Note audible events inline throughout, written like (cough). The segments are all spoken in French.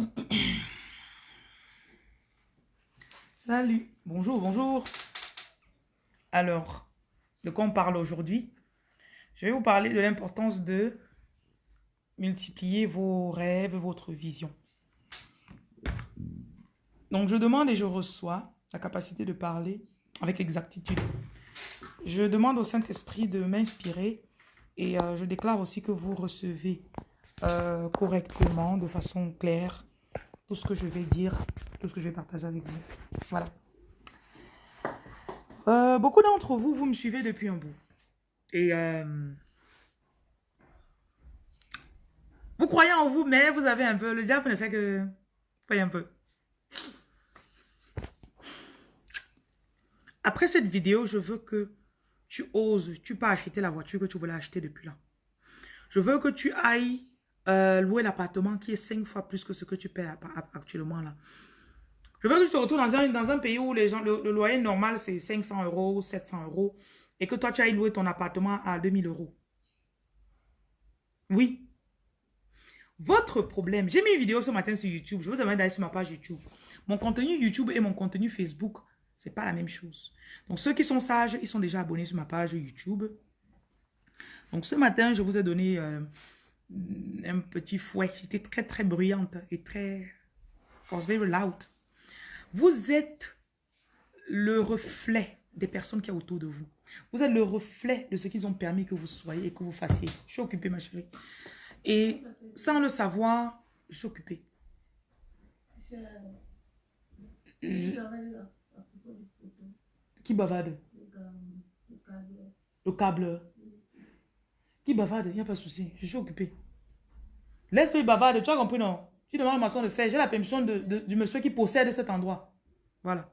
(clears throat) Salut, bonjour, bonjour. Alors, de quoi on parle aujourd'hui? Je vais vous parler de l'importance de multiplier vos rêves, votre vision. Donc, je demande et je reçois la capacité de parler avec exactitude. Je demande au Saint-Esprit de m'inspirer et euh, je déclare aussi que vous recevez euh, correctement, de façon claire, tout ce que je vais dire, tout ce que je vais partager avec vous. Voilà. Euh, beaucoup d'entre vous, vous me suivez depuis un bout. Et vous croyez en vous, mais vous avez un peu, le diable ne fait que... Voyez un peu. Après cette vidéo, je veux que tu oses, tu peux acheter la voiture que tu voulais acheter depuis là. Je veux que tu ailles euh, louer l'appartement qui est cinq fois plus que ce que tu paies actuellement là. Je veux que tu te retrouves dans un, pays où les gens, le, loyer normal c'est 500 euros, 700 euros et que toi tu ailles louer ton appartement à 2000 euros. Oui. Votre problème, j'ai mis une vidéo ce matin sur YouTube, je vous invite d'aller sur ma page YouTube. Mon contenu YouTube et mon contenu Facebook c'est pas la même chose. Donc, ceux qui sont sages, ils sont déjà abonnés sur ma page YouTube. Donc, ce matin, je vous ai donné euh, un petit fouet. J'étais très, très bruyante et très... was very loud. Vous êtes le reflet des personnes qui sont autour de vous. Vous êtes le reflet de ce qu'ils ont permis que vous soyez et que vous fassiez. Je suis occupée, ma chérie. Et sans le savoir, je suis occupée. Qui bavarde? Le câble. Qui bavarde? Il n'y a pas de souci. Je suis occupé. Laisse-le bavarde. Tu as compris, non? Tu demandes ma maçon de faire. J'ai la permission du monsieur qui possède cet endroit. Voilà.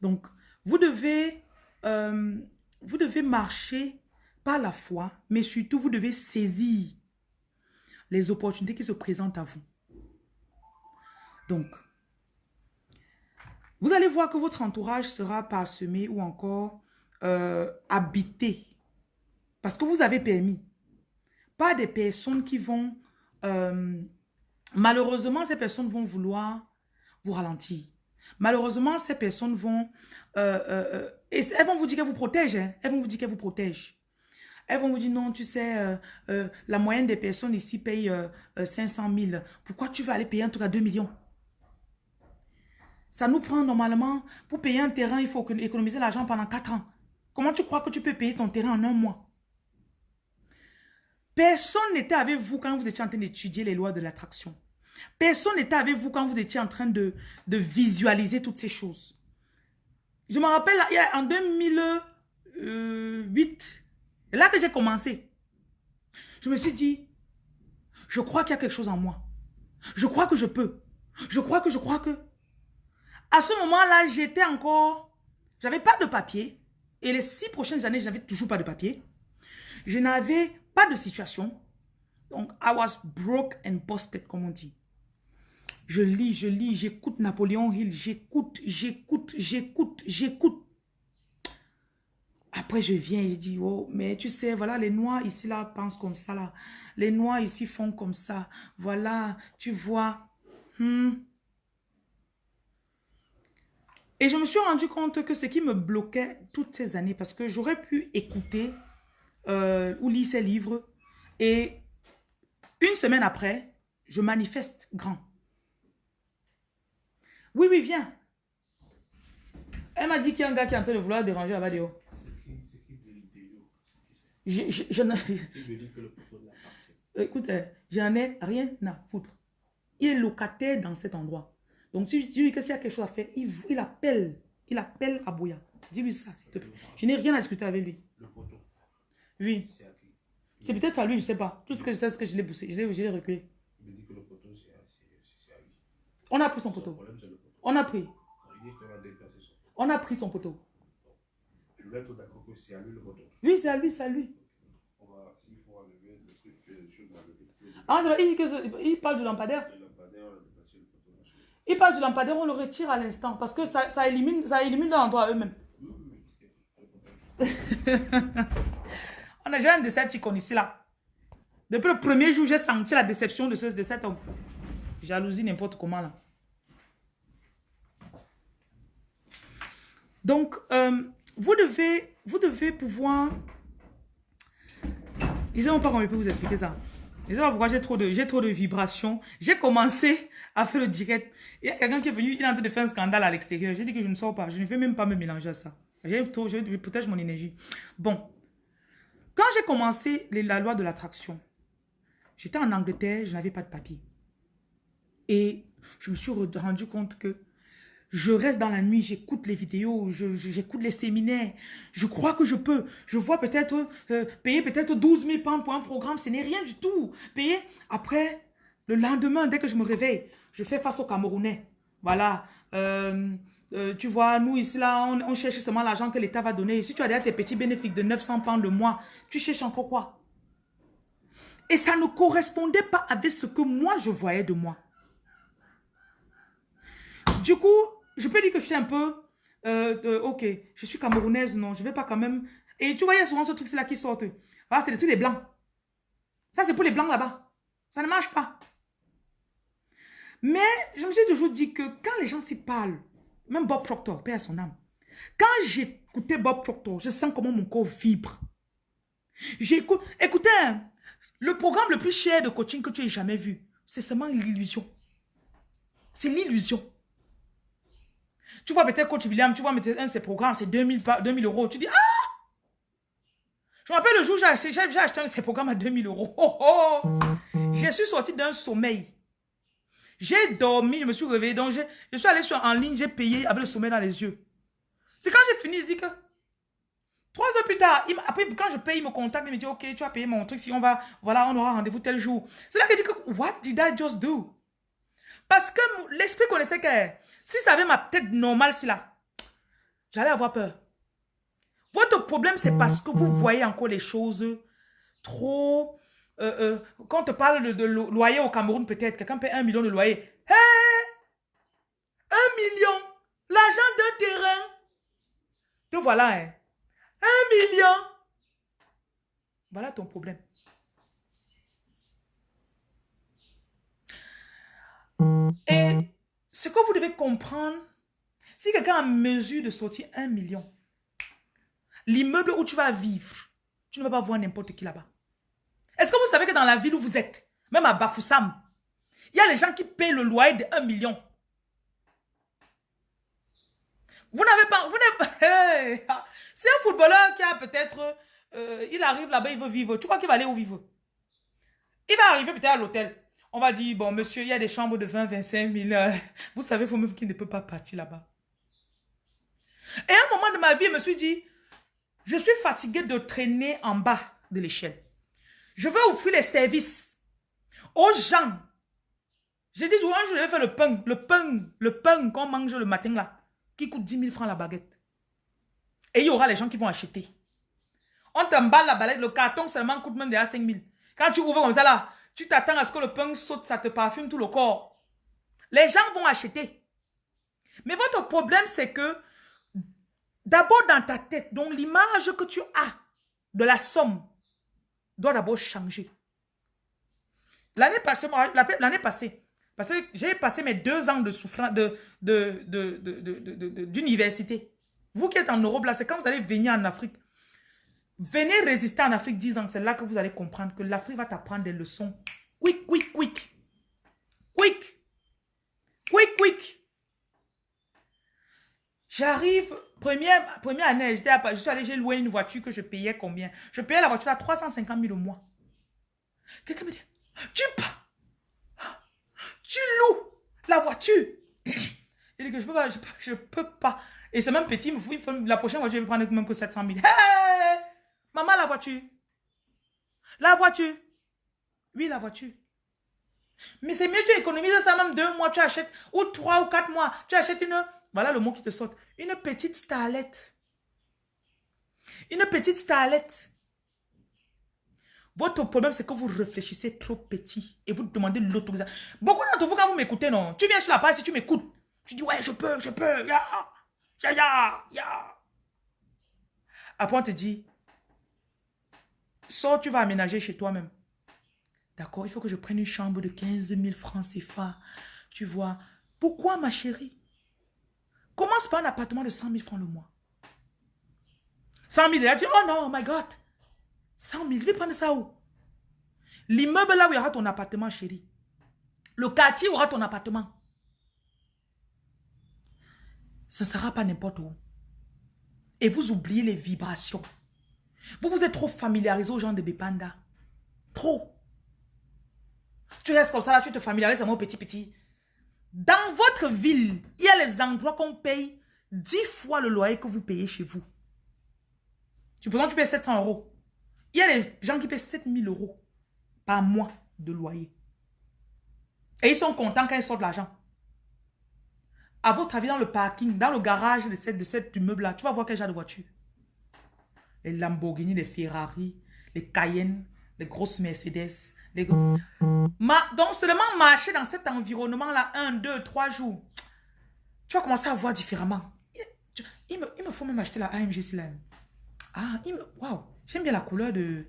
Donc, vous devez, euh, vous devez marcher par la foi, mais surtout, vous devez saisir les opportunités qui se présentent à vous. Donc, vous allez voir que votre entourage sera parsemé ou encore euh, habité. Parce que vous avez permis. Pas des personnes qui vont... Euh, malheureusement, ces personnes vont vouloir vous ralentir. Malheureusement, ces personnes vont... Euh, et elles vont vous dire qu'elles vous protègent. Hein. Elles vont vous dire qu'elles vous protègent. Elles vont vous dire, non, tu sais, la moyenne des personnes ici paye 500 000. Pourquoi tu vas aller payer un truc à 2 millions? Ça nous prend normalement, pour payer un terrain, il faut économiser l'argent pendant 4 ans. Comment tu crois que tu peux payer ton terrain en un mois? Personne n'était avec vous quand vous étiez en train d'étudier les lois de l'attraction. Personne n'était avec vous quand vous étiez en train de, de visualiser toutes ces choses. Je me rappelle, en 2008, c'est là que j'ai commencé. Je me suis dit, je crois qu'il y a quelque chose en moi. Je crois que je peux. Je crois que je crois que... À ce moment-là, j'étais encore... J'avais pas de papier. Et les six prochaines années, je n'avais toujours pas de papier. Je n'avais pas de situation. Donc, I was broke and busted, comme on dit. Je lis, je lis, j'écoute Napoléon Hill, j'écoute, j'écoute, j'écoute, j'écoute. Après, je viens et je dis, oh, mais tu sais, voilà, les Noirs ici, là, pensent comme ça, là. Les Noirs ici font comme ça. Voilà, tu vois. Hmm. Et je me suis rendu compte que ce qui me bloquait toutes ces années, parce que j'aurais pu écouter euh, ou lire ces livres, et une semaine après, je manifeste grand. Oui, oui, viens. Elle m'a dit qu'il y a un gars qui est en train de vouloir déranger la vidéo. Je, je, je, (laughs) Écoute, euh, j'en ai rien à foutre. Il est locataire dans cet endroit. Donc, tu, dis que s'il y a quelque chose à faire, il, il appelle. Il appelle Abouya. Dis-lui ça, s'il te plaît. Je n'ai rien à discuter avec lui. Le. Oui. C'est peut-être à lui, je ne sais pas. Tout ce que je sais, c'est que je l'ai poussé. Je l'ai reculé. Il me dit que le poteau, c'est à lui. On a pris son poteau. On a pris. On a pris son poteau. Je vais être d'accord que c'est à lui le poteau. Oui, c'est à lui, c'est à lui. On va, s'il faut enlever le truc, le truc, Ah, il, il parle du lampadaire. Il parle du lampadaire, on le retire à l'instant parce que ça, ça élimine, ça élimine l'endroit eux-mêmes. (laughs) on a déjà un Decepticon ici là. Depuis le premier jour, j'ai senti la déception de, ce, de cet homme. Jalousie n'importe comment là. Donc, euh, vous, devez, vous devez pouvoir... Ils n'ont pas comment je peux vous expliquer ça. Je ne sais pas pourquoi j'ai trop, de, trop de vibrations. J'ai commencé à faire le direct. Il y a quelqu'un qui est venu, il est en train de faire un scandale à l'extérieur. J'ai dit que je ne sors pas. Je ne vais même pas me mélanger à ça. Je, je protège mon énergie. Bon. Quand j'ai commencé la loi de l'attraction, j'étais en Angleterre, je n'avais pas de papier. Et je me suis rendu compte que je reste dans la nuit, j'écoute les vidéos, j'écoute les séminaires. Je crois que je peux. Je vois peut-être euh, payer peut-être 12 000 pounds pour un programme. Ce n'est rien du tout. Payer après, le lendemain, dès que je me réveille, je fais face aux Camerounais. Voilà. Euh, euh, tu vois, nous ici, là, on, cherche seulement l'argent que l'État va donner. Si tu as déjà tes petits bénéfices de 900 pounds le mois, tu cherches encore quoi? Et ça ne correspondait pas avec ce que moi, je voyais de moi. Du coup, je peux dire que je suis un peu, euh, euh, ok, je suis camerounaise, non, je vais pas quand même. Et tu vois, il y a souvent ce truc-là qui sort. Voilà, c'est des trucs des blancs. Ça, c'est pour les blancs là-bas. Ça ne marche pas. Mais je me suis toujours dit que quand les gens s'y parlent, même Bob Proctor, à son âme, quand j'écoutais Bob Proctor, je sens comment mon corps vibre. J'écoute, écoutez, hein, le programme le plus cher de coaching que tu aies jamais vu, c'est seulement l'illusion. C'est l'illusion. Tu vois peut-être Coach William, tu vois un de ses programmes, c'est 2000, 2000 euros. Tu dis, ah Je me rappelle le jour où j'ai acheté, acheté un de ses programmes à 2000 euros. Oh, (laughs) oh. Je suis sorti d'un sommeil. J'ai dormi, je me suis réveillé. Donc, je suis allé sur, en ligne, j'ai payé avec le sommeil dans les yeux. C'est quand j'ai fini, je dis que... Trois heures plus tard, après, quand je paye, il me contacte, il me dit, OK, tu as payé mon truc, si on va, voilà, on aura rendez-vous tel jour. C'est là que je dis que, what did I just do? Parce que l'esprit connaissait que si ça avait ma tête normale, si là, j'allais avoir peur. Votre problème, c'est parce que vous voyez encore les choses trop... Euh, euh, quand on te parle de, loyer au Cameroun, peut-être, quelqu'un paie un million de loyer. Hé? Un million? L'argent d'un terrain? Te voilà, hein Un million? Voilà ton problème. Et ce que vous devez comprendre, si quelqu'un a mesure de sortir un million, l'immeuble où tu vas vivre, tu ne vas pas voir n'importe qui là-bas. Est-ce que vous savez que dans la ville où vous êtes, même à Bafoussam, il y a les gens qui payent le loyer de un million? Vous n'avez pas... Vous pas (laughs) C'est un footballeur qui a peut-être... Euh, il arrive là-bas, il veut vivre. Tu crois qu'il va aller où vivre? Il va arriver peut-être à l'hôtel. On va dire, bon, monsieur, il y a des chambres de 20, 25 000. vous savez vous-même qu'il ne peut pas partir là-bas. Et à un moment de ma vie, je me suis dit, je suis fatigué de traîner en bas de l'échelle. Je veux offrir les services aux gens. J'ai dit, un je vais faire le pain, le pain, le pain qu'on mange le matin là, qui coûte 10 000 francs la baguette. Et il y aura les gens qui vont acheter. On t'emballe la baguette, le carton seulement coûte même déjà 5 000. Quand tu ouvres comme ça là, tu t'attends à ce que le pain saute, ça te parfume tout le corps. Les gens vont acheter. Mais votre problème, c'est que d'abord dans ta tête, donc l'image que tu as de la somme doit d'abord changer. L'année passée, parce que j'ai passé mes deux ans de souffrance d'université. De, de, vous qui êtes en Europe, là, c'est quand vous allez venir en Afrique. Venez résister en Afrique 10 ans. C'est là que vous allez comprendre que l'Afrique va t'apprendre des leçons. Quick, quick, quick. Quick. Quick, quick. J'arrive, première, première année, je suis j'ai loué une voiture que je payais combien? Je payais la voiture à 350 000 au mois. Quelqu'un me dit, tu tu loues la voiture. Il dit que je peux pas, je, peux pas. Et c'est même petit, la prochaine voiture, je vais prendre même que 700 000. Hey! Maman, la voiture. La voiture. Oui, la voiture. Mais c'est mieux, tu économises ça même deux mois, tu achètes, ou trois ou quatre mois, tu achètes une, voilà le mot qui te saute, une petite starlette. Une petite starlette. Votre problème, c'est que vous réfléchissez trop petit et vous demandez l'autorisation. Beaucoup d'entre vous, quand vous m'écoutez, non, tu viens sur la page, si tu m'écoutes, tu dis, ouais, je peux, je peux, ya, ya, ya, ya. Après, on te dit, Sors, tu vas aménager chez toi-même. D'accord, il faut que je prenne une chambre de 15 000 francs CFA. Tu vois. Pourquoi, ma chérie? Commence par un appartement de 100 000 francs le mois? 100 000, elle a dit, oh non, oh my God. 100 000, je vais prendre ça où? L'immeuble là où il y aura ton appartement, chérie. Le quartier aura ton appartement. Ce ne sera pas n'importe où. Et vous oubliez les vibrations. Vous vous êtes trop familiarisé aux gens de Bepanda. Trop. Tu restes comme ça, là, tu te familiarises à mon petit petit. Dans votre ville, il y a les endroits qu'on paye 10 fois le loyer que vous payez chez vous. Tu peux tu payes 700 euros. Il y a des gens qui paient 7000 euros par mois de loyer. Et ils sont contents quand ils sortent de l'argent. À votre avis, dans le parking, dans le garage de, cette, de cet immeuble-là, tu vas voir quel genre de voiture. Les Lamborghini, les Ferrari, les Cayenne, les grosses Mercedes. Ma... Donc, seulement marcher dans cet environnement-là, un, deux, trois jours, tu vas commencer à voir différemment. Il me, il me faut même acheter la AMG là. Ah, il. Waouh, j'aime bien la couleur de...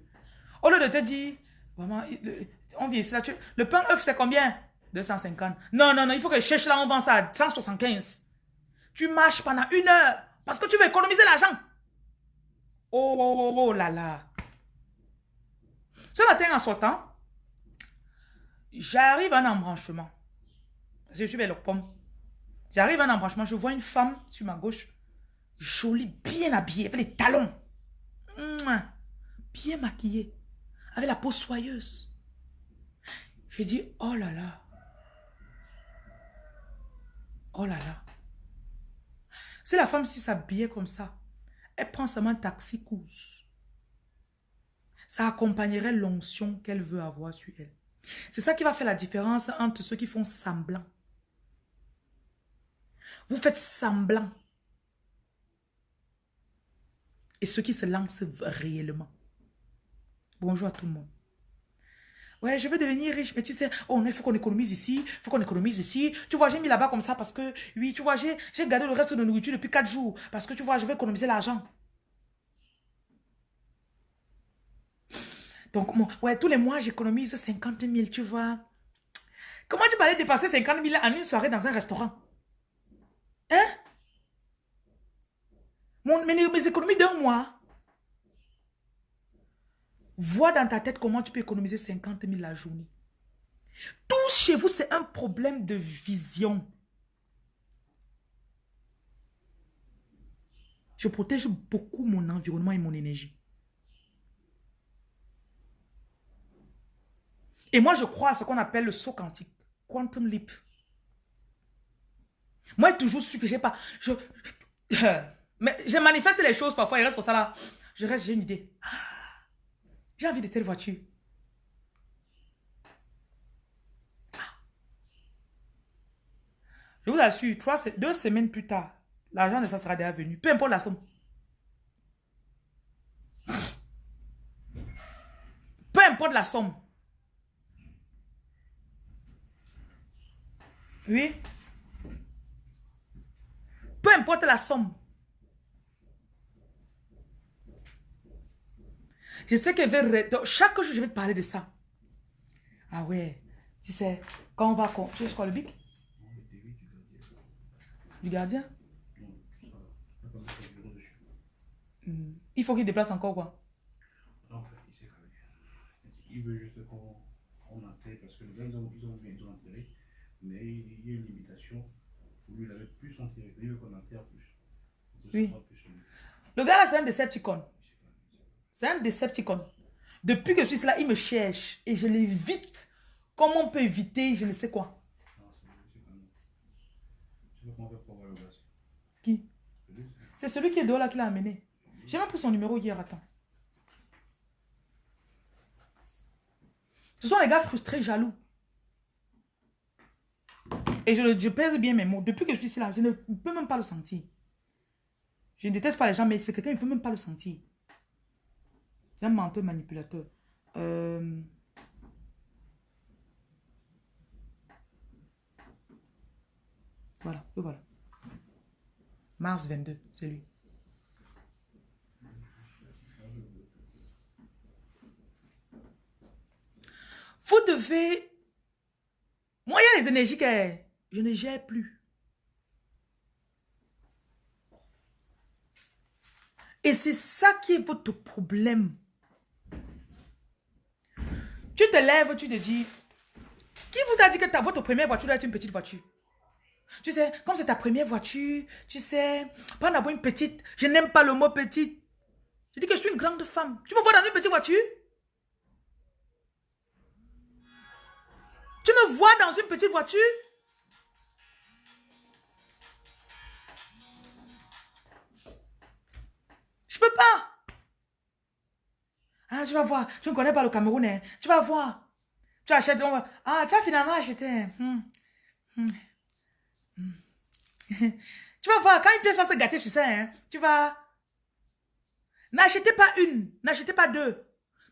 Au lieu de te dire, vraiment, on vient ici là, le pain œuf, c'est combien? 250. Non, non, non, il faut que je cherche là, on vend ça à 175. Tu marches pendant une heure parce que tu veux économiser l'argent. Oh, oh, oh, oh là là. Ce matin, en sortant, j'arrive à un embranchement. Parce que je suis vers le pomme. J'arrive à un embranchement, je vois une femme sur ma gauche, jolie, bien habillée, avec les talons. Bien maquillée, avec la peau soyeuse. Je dis, oh là là. Oh là là. Si la femme s'habillait comme ça, elle prend seulement un taxi course. Ça accompagnerait l'onction qu'elle veut avoir sur elle. C'est ça qui va faire la différence entre ceux qui font semblant. Vous faites semblant. Et ceux qui se lancent réellement. Bonjour à tout le monde. Ouais, je veux devenir riche, mais tu sais, oh il faut qu'on économise ici, il faut qu'on économise ici. Tu vois, j'ai mis là-bas comme ça parce que, oui, tu vois, j'ai gardé le reste de nourriture depuis 4 jours parce que, tu vois, je veux économiser l'argent. Donc, ouais, tous les mois, j'économise 50 000, tu vois. Comment tu peux aller dépasser 50 000 en une soirée dans un restaurant? Hein? Mon, mes, mes économies d'un mois. Vois dans ta tête comment tu peux économiser 50 000 la journée. Tout chez vous, c'est un problème de vision. Je protège beaucoup mon environnement et mon énergie. Et moi, je crois à ce qu'on appelle le saut quantique. Quantum leap. Moi, j'ai toujours su que j'ai pas... Je, mais je manifeste les choses parfois, il reste comme ça là. Je reste, j'ai une idée. J'ai envie de telle voiture. Je vous assure, trois, deux semaines plus tard, l'argent de ça sera déjà venu. Peu importe la somme. Peu importe la somme. Oui. Peu importe la somme. Je sais que chaque jour, je vais te parler de ça. Ah ouais. Tu sais, quand on va... Tu sais quoi, le bic? Du gardien hmm. Il faut qu'il déplace encore quoi En fait, il sait Il veut juste qu'on enterre parce que les gars, ils ont, ils ont, ils ont enterré. Mais il y a une limitation. Lui, il avait plus veut qu'on enterre plus. Oui. Le gars là, c'est un Decepticon. C'est un Decepticon. Depuis que je suis là, il me cherche et je l'évite. Comment on peut éviter, je ne sais quoi. Qui? C'est celui qui est dehors là qui l'a amené. J'ai même pris son numéro hier, attends. Ce sont les gars frustrés, jaloux. Et je, pèse bien mes mots. Depuis que je suis ici là, je ne peux même pas le sentir. Je ne déteste pas les gens, mais c'est quelqu'un qui ne peut même pas le sentir. C'est un menteur manipulateur. Euh, voilà, voilà. Mars 22, c'est lui. Vous devez... Moi, il y a les énergies que je ne gère plus. Et c'est ça qui est votre problème. Tu te lèves, tu te dis, qui vous a dit que ta, votre première voiture doit être une petite voiture? Tu sais, comme c'est ta première voiture, tu sais, pas d'abord une petite. Je n'aime pas le mot petite. Je dis que je suis une grande femme. Tu me vois dans une petite voiture? Tu me vois dans une petite voiture? Je peux pas. Ah, tu vas voir. Tu ne connais pas le Cameroun. Hein. Tu vas voir. Tu achètes. Ah, tu as finalement acheté. Hmm. Hmm. Hmm. (laughs) tu vas voir. Quand une pièce va se gâter sur ça, hein, tu vas... N'achetez pas une. N'achetez pas deux.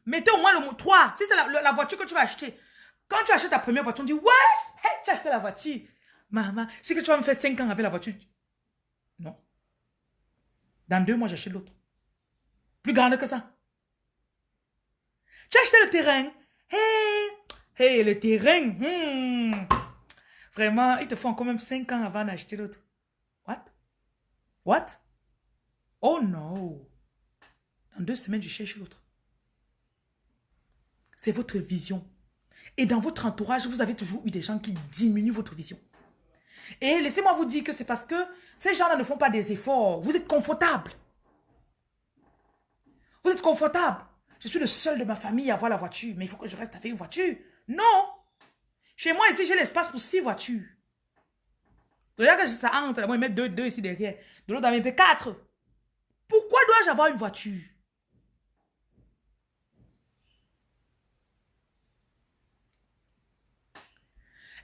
Mettez au moins le mot trois. Si c'est la, voiture que tu vas acheter. Quand tu achètes ta première voiture, on dit, ouais, tu as acheté la voiture. Maman, c'est que tu vas me faire cinq ans avec la voiture. Non. Dans deux mois, j'achète l'autre. Plus grande que ça. Tu as acheté le terrain. Hey, hey, le terrain. Hmm. Vraiment, il te faut quand même 5 ans avant d'acheter l'autre. What? What? Oh non. Dans deux semaines, je cherche l'autre. C'est votre vision. Et dans votre entourage, vous avez toujours eu des gens qui diminuent votre vision. Et laissez-moi vous dire que c'est parce que ces gens-là ne font pas des efforts. Vous êtes confortable. Vous êtes confortable. Je suis le seul de ma famille à avoir la voiture, mais il faut que je reste avec une voiture. Non. Chez moi, ici, j'ai l'espace pour six voitures. Regarde que ça entre, moi, ils mettent deux, deux ici derrière. De l'autre, il y quatre. Pourquoi dois-je avoir une voiture?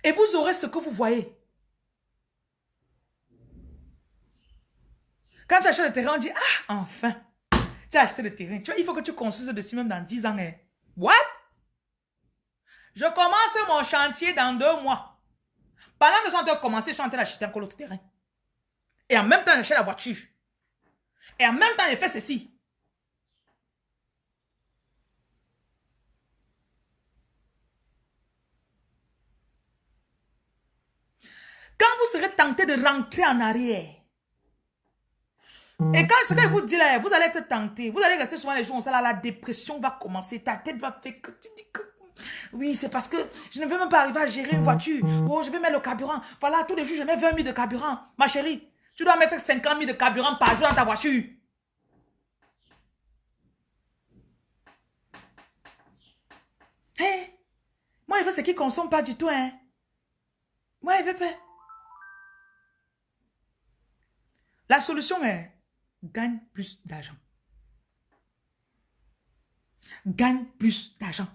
Et vous aurez ce que vous voyez. Quand tu achètes le terrain, on dit, ah, enfin. Tu as acheté le terrain. Tu vois, il faut que tu construises dessus même dans 10 ans. Hein. What? Je commence mon chantier dans deux mois. Pendant que je suis en train de commencer, je suis en train d'acheter encore l'autre terrain. Et en même temps, j'achète la voiture. Et en même temps, j'ai fait ceci. Quand vous serez tenté de rentrer en arrière, et quand ce que je vous dis là, vous allez être tenté. Vous allez rester souvent les jours où ça, la dépression va commencer. Ta tête va faire que tu dis que... Oui, c'est parce que je ne veux même pas arriver à gérer une voiture. Oh, je vais mettre le carburant. Voilà, tous les jours, je mets 20 000 de carburant. Ma chérie, tu dois mettre 50 000 de carburant par jour dans ta voiture. Hé, moi, je veux ce qui ne consomme pas du tout, hein. Moi, je veux pas. La solution est gagne plus d'argent. Gagne plus d'argent.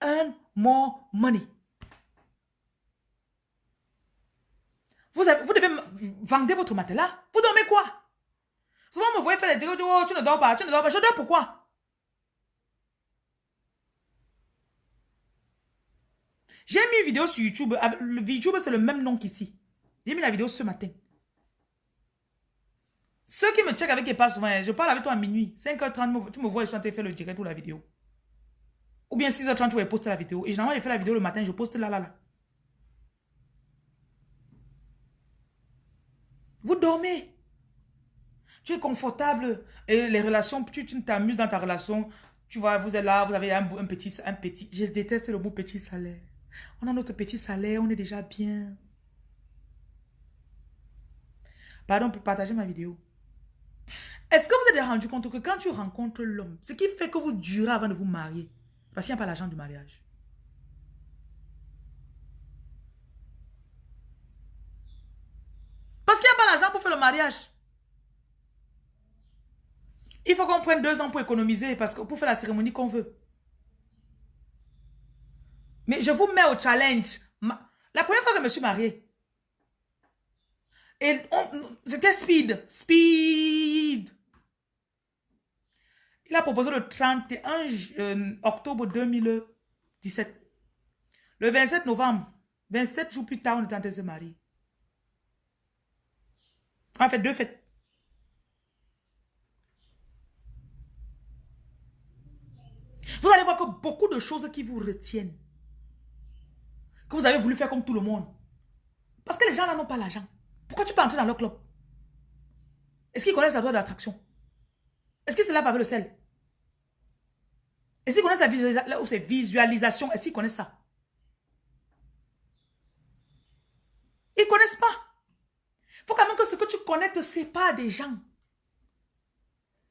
Earn more money. Vous, avez, vous devez vendre votre matelas. Vous dormez quoi? Souvent, vous me voyez faire des trucs, oh, tu ne dors pas, tu ne dors pas. Je dors pourquoi? J'ai mis une vidéo sur YouTube. Le YouTube, c'est le même nom qu'ici. J'ai mis la vidéo ce matin. Ceux qui me checkent avec pas souvent, je parle avec toi à minuit. 5h30, tu me vois, je suis en de faire le direct ou la vidéo. Ou bien 6h30, tu vas poster la vidéo. Et généralement, je fais la vidéo le matin, je poste là, là, là. Vous dormez. Tu es confortable. Et les relations, tu t'amuses dans ta relation. Tu vois, vous êtes là, vous avez un, un, petit, un petit. Je déteste le mot petit salaire. On a notre petit salaire, on est déjà bien. Pardon pour partager ma vidéo. Est-ce que vous êtes rendu compte que quand tu rencontres l'homme, ce qui fait que vous durez avant de vous marier, parce qu'il n'y a pas l'argent du mariage? Parce qu'il n'y a pas l'argent pour faire le mariage. Il faut qu'on prenne deux ans pour économiser, parce que pour faire la cérémonie qu'on veut. Mais je vous mets au challenge. La première fois que je me suis mariée, et c'était speed, speed. Il a proposé le 31 euh, octobre 2017. Le 27 novembre, 27 jours plus tard, on était en train de se marier. On a fait deux fêtes. Vous allez voir que beaucoup de choses qui vous retiennent. que vous avez voulu faire comme tout le monde. Parce que les gens là n'ont pas l'argent. Pourquoi tu peux entrer dans leur club? Est-ce qu'ils connaissent la loi d'attraction Est-ce qu'ils se lavent avec le sel? Est-ce qu'ils connaissent la visualisation? Est-ce qu'ils connaissent ça? Ils ne connaissent pas. Il faut quand même que ce que tu connais te sépare des gens.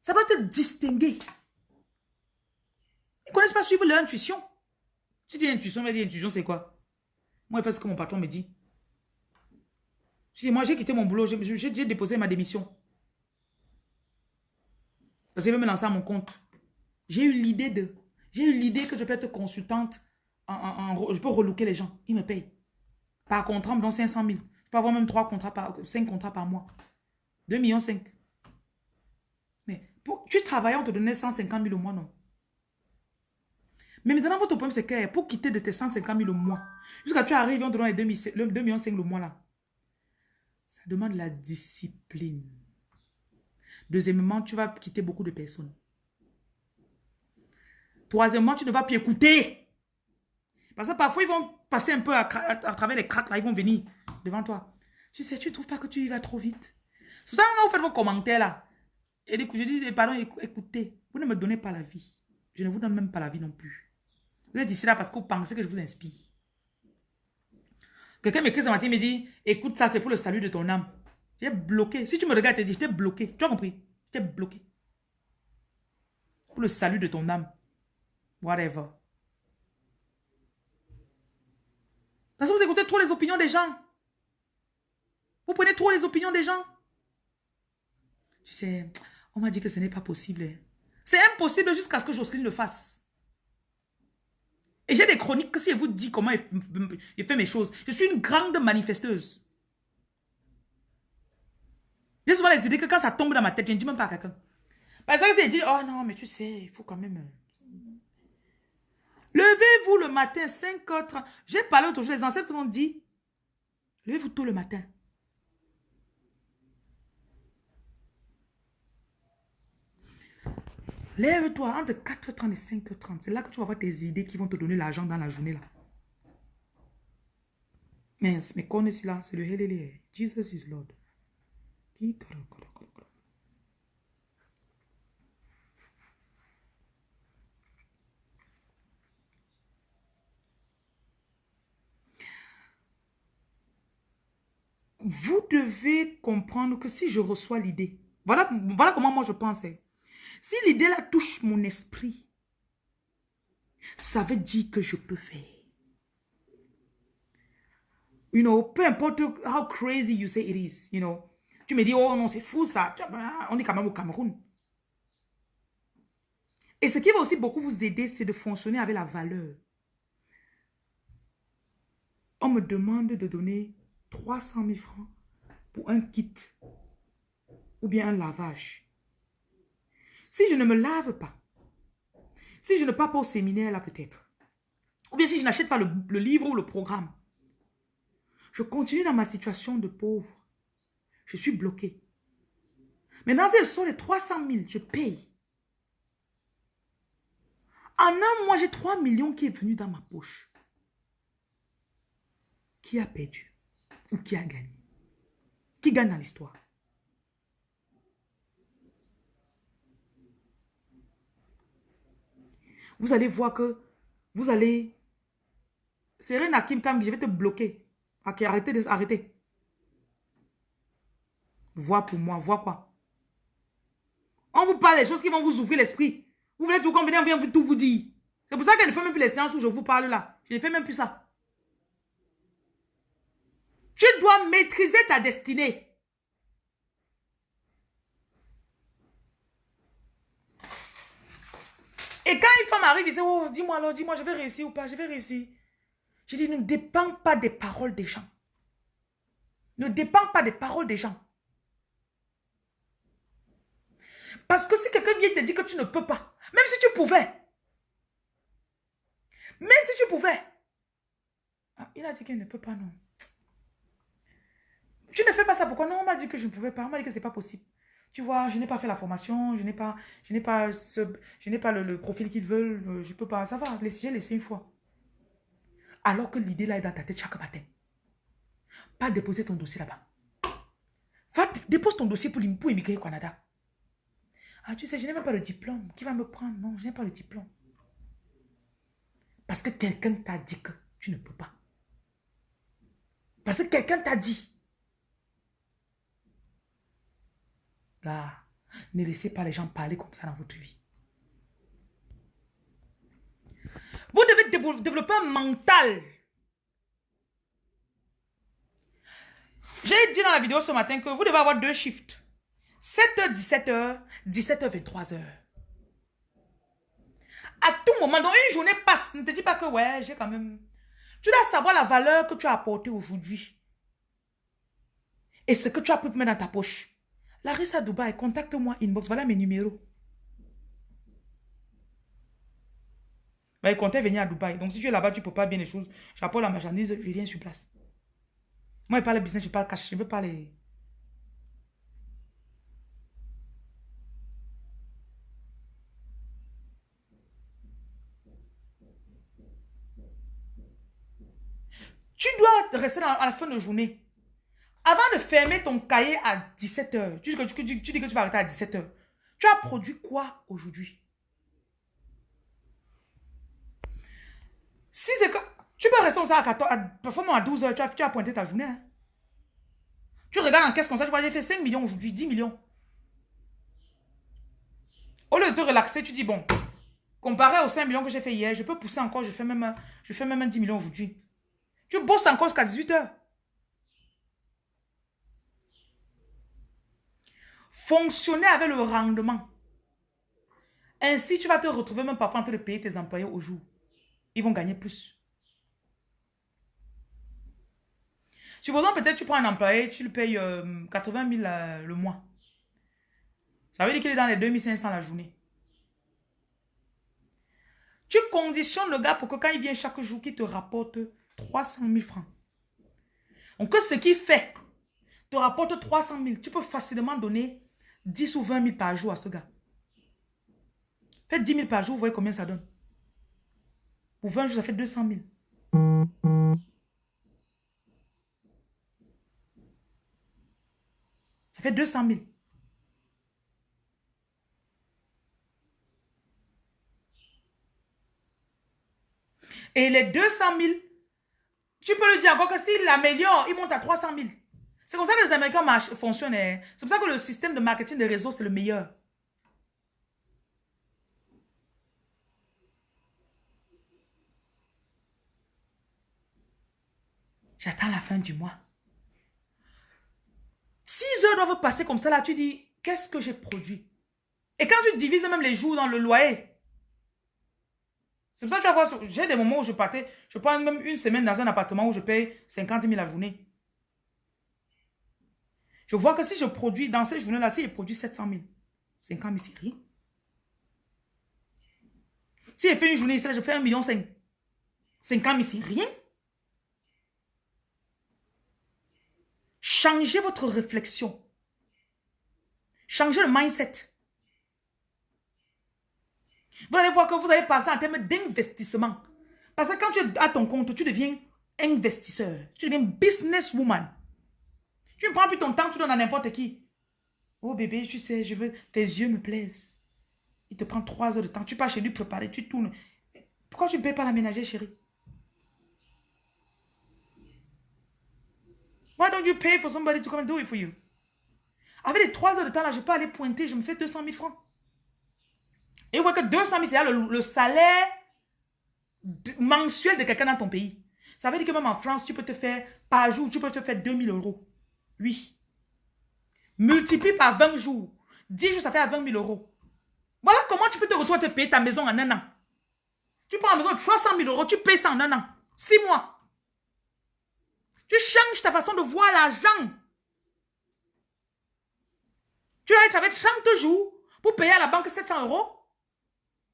Ça doit te distinguer. Ils ne connaissent pas suivre leur intuition. Tu dis intuition, mais dis intuition, c'est quoi? Moi, je fais ce que mon patron me dit. Moi, j'ai quitté mon boulot, j'ai déposé ma démission. Parce que je vais me lancer à mon compte. J'ai eu l'idée de... J'ai eu l'idée que je peux être consultante. Je peux relooker les gens. Ils me payent. Par contrat, on me donne 500 000. Je peux avoir même 3 contrats par, 5 contrats par mois. 2 millions 5. Mais pour, tu travailles, on te donnait 150 000 au mois, non? Mais maintenant, votre problème, c'est que pour quitter de tes 150 000 au mois, jusqu'à tu arrives, on te donne les 2 millions 5 le mois là. Demande la discipline. Deuxièmement, tu vas quitter beaucoup de personnes. Troisièmement, tu ne vas plus écouter. Parce que parfois, ils vont passer un peu à, travers les craques, là, ils vont venir devant toi. Tu sais, tu ne trouves pas que tu y vas trop vite. C'est ça quand vous faites vos commentaires là. Et je dis, pardon, écoutez, vous ne me donnez pas la vie. Je ne vous donne même pas la vie non plus. Vous êtes ici là parce que vous pensez que je vous inspire. Quelqu'un m'écrit ce matin, il me dit, écoute ça, c'est pour le salut de ton âme. J'ai bloqué. Si tu me regardes, tu dis, je t'ai bloqué. Tu as compris? Je t'ai bloqué. Pour le salut de ton âme. Whatever. Parce que vous écoutez trop les opinions des gens. Vous prenez trop les opinions des gens. Tu sais, on m'a dit que ce n'est pas possible. C'est impossible jusqu'à ce que Jocelyne le fasse. Et j'ai des chroniques que si je vous dis comment il fait mes choses, je suis une grande manifesteuse. J'ai souvent les idées que quand ça tombe dans ma tête, je ne dis même pas à quelqu'un. Par exemple, c'est dit, oh non, mais tu sais, il faut quand même... Euh, levez-vous le matin, 5h30. J'ai parlé jour, les ancêtres vous ont dit, levez-vous tôt le matin. Lève-toi entre 4h30 et 5h30. C'est là que tu vas avoir tes idées qui vont te donner l'argent dans la journée. là. Mais, mais connaissez là, c'est le Hélélé. Jesus is Lord. Vous devez comprendre que si je reçois l'idée, voilà, voilà comment moi je pensais. Si l'idée là touche mon esprit, ça veut dire que je peux faire. You know, peu importe how crazy you say it is, you know. Tu me dis, oh non, c'est fou ça. On est quand même au Cameroun. Et ce qui va aussi beaucoup vous aider, c'est de fonctionner avec la valeur. On me demande de donner 300 000 francs pour un kit ou bien un lavage. Si je ne me lave pas, si je ne pars pas au séminaire là peut-être, ou bien si je n'achète pas le, livre ou le programme, je continue dans ma situation de pauvre. Je suis bloqué. Maintenant, si sont les 300 000, je paye. En un mois, j'ai 3 millions qui est venu dans ma poche. Qui a perdu ou qui a gagné? Qui gagne dans l'histoire? Vous allez voir que vous allez... Serena Kim Kam, je vais te bloquer. Ok, arrêtez de... Arrêtez. Vois pour moi, vois quoi On vous parle des choses qui vont vous ouvrir l'esprit. Vous voulez tout combiner, on vient tout vous dire. C'est pour ça qu'elle ne fait même plus les séances où je vous parle là. Je ne fais même plus ça. Tu dois maîtriser ta destinée. Et quand une femme arrive, il dit, oh, dis-moi alors, dis-moi, je vais réussir ou pas, je vais réussir. Je dis, ne dépend pas des paroles des gens. Ne dépend pas des paroles des gens. Parce que si quelqu'un vient te dire que tu ne peux pas, même si tu pouvais, même si tu pouvais, ah, il a dit qu'il ne peut pas, non. Tu ne fais pas ça, pourquoi? Non, on m'a dit que je ne pouvais pas, on m'a dit que ce n'est pas possible. Tu vois, je n'ai pas fait la formation, je n'ai pas, je n'ai pas, ce, je n'ai pas le, profil qu'ils veulent, euh, je peux pas, ça va, j'ai laissé une fois. Alors que l'idée là est dans ta tête chaque matin. Pas déposer ton dossier là-bas. Va, dépose ton dossier pour, pour immigrer au Canada. Ah, tu sais, je n'ai même pas le diplôme. Qui va me prendre? Non, je n'ai pas le diplôme. Parce que quelqu'un t'a dit que tu ne peux pas. Parce que quelqu'un t'a dit. Là, ne laissez pas les gens parler comme ça dans votre vie. Vous devez développer un mental. J'ai dit dans la vidéo ce matin que vous devez avoir deux shifts. 7h, 17h, 17h, 23h. À tout moment, dans une journée passe, ne te dis pas que ouais, j'ai quand même... Tu dois savoir la valeur que tu as apportée aujourd'hui. Et ce que tu as pu mettre dans ta poche. Larissa Dubaï, contacte-moi, inbox, voilà mes numéros. Bah, il comptait venir à Dubaï. Donc, si tu es là-bas, tu ne peux pas bien les choses. J'apporte la marchandise, je viens sur place. Moi, je parle business, je parle cash. Je ne veux pas les... Tu dois rester à la fin de journée. Avant de fermer ton cahier à 17h, tu, dis que tu vas arrêter à 17h. Tu as produit quoi aujourd'hui? Tu peux rester ça à 14, parfois à 12h, tu as, tu pointé ta journée. Hein. Tu regardes en caisse comme ça, tu vois, j'ai fait 5 millions aujourd'hui, 10 millions. Au lieu de te relaxer, tu dis, bon, comparé aux 5 millions que j'ai fait hier, je peux pousser encore, je fais même, je fais même 10 millions aujourd'hui. Tu bosses encore jusqu'à 18h. Fonctionner avec le rendement. Ainsi, tu vas te retrouver même parfois en train de payer tes employés au jour. Ils vont gagner plus. Supposons peut-être tu prends un employé, tu lui payes 80 euh, 000 euh, le mois. Ça veut dire qu'il est dans les 2500 la journée. Tu conditionnes le gars pour que quand il vient chaque jour, qu'il te rapporte 300 000 francs. Donc, ce qu'il fait te rapporte 300 000. Tu peux facilement donner 10 ou 20 000 par jour à ce gars. Faites 10 000 par jour, vous voyez combien ça donne. Pour 20 jours, ça fait 200 000. Ça fait 200 000. Et les 200 000, tu peux lui dire encore que s'il l'améliore, il monte à 300 000. C'est comme ça que les Américains fonctionnent. Hein. C'est pour ça que le système de marketing des réseaux, c'est le meilleur. J'attends la fin du mois. 6 heures doivent passer comme ça, là, tu dis, qu'est-ce que j'ai produit? Et quand tu divises même les jours dans le loyer, c'est pour ça que tu vas voir, j'ai des moments où je partais, je prends même une semaine dans un appartement où je paye 50 000 la journée. Je vois que si je produis, dans ces journées-là, si je produis 700 000, 50 000, c'est rien. Si je fais une journée ici, je fais 1,5 million. 50 000, c'est rien. Changez votre réflexion. Changez le mindset. Vous allez voir que vous allez passer en termes d'investissement. Parce que quand tu as ton compte, tu deviens investisseur. Tu deviens businesswoman. Tu ne prends plus ton temps, tu donnes à n'importe qui. Oh bébé, tu sais, je veux, tes yeux me plaisent. Il te prend trois heures de temps. Tu pars chez lui préparer, tu tournes. Pourquoi tu ne payes pas la ménager, chérie? Why don't you pay for somebody to come and do it for you? Avec les trois heures de temps là, je peux aller pointer, je me fais 200 000 francs. Et vous voyez que 200 000, c'est le, salaire mensuel de quelqu'un dans ton pays. Ça veut dire que même en France, tu peux te faire, par jour, tu peux te faire 2000 euros. Oui. Multiplie par 20 jours. 10 jours, ça fait 20 000 euros. Voilà comment tu peux te retrouver à te payer ta maison en un an. Tu prends la maison de 300 000 euros, tu payes ça en un an. 6 mois. Tu changes ta façon de voir l'argent. Tu vas être avec 30 jours pour payer à la banque 700 euros.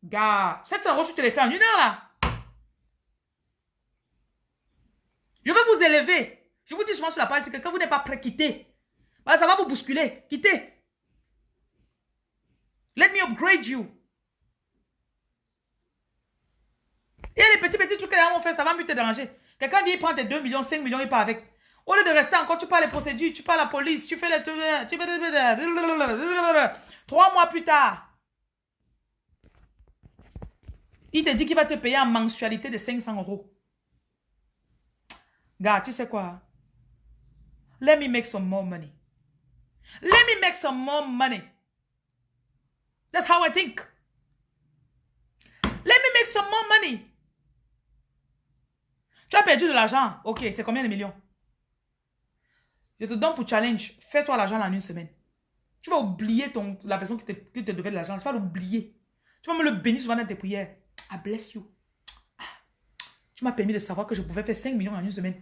Gars, 700 euros, tu te les fais en une heure là. Je veux vous élever. Je vous dis souvent sur la page, c'est que quand vous n'êtes pas prêt, quittez. Bah, ça va vous bousculer. Quittez. Let me upgrade you. Il y a des petits, petits trucs que les gens vont faire, ça va mieux te déranger. Quelqu'un vient prendre tes 2 millions, 5 millions, il part avec. Au lieu de rester encore, tu parles les procédures, tu parles la police, tu fais les... Tu. Trois mois plus tard, il te dit qu'il va te payer en mensualité de 500 euros. Gars, tu sais quoi? Let me make some more money. Let me make some more money. That's how I think. Let me make some more money. Tu as perdu de l'argent. Ok, c'est combien de millions? Je te donne pour challenge. Fais-toi l'argent en une semaine. Tu vas oublier ton, la personne qui te, devait de l'argent. Tu vas l'oublier. Tu vas me le bénir souvent dans tes prières. I bless you. Ah. Tu m'as permis de savoir que je pouvais faire 5 millions en une semaine.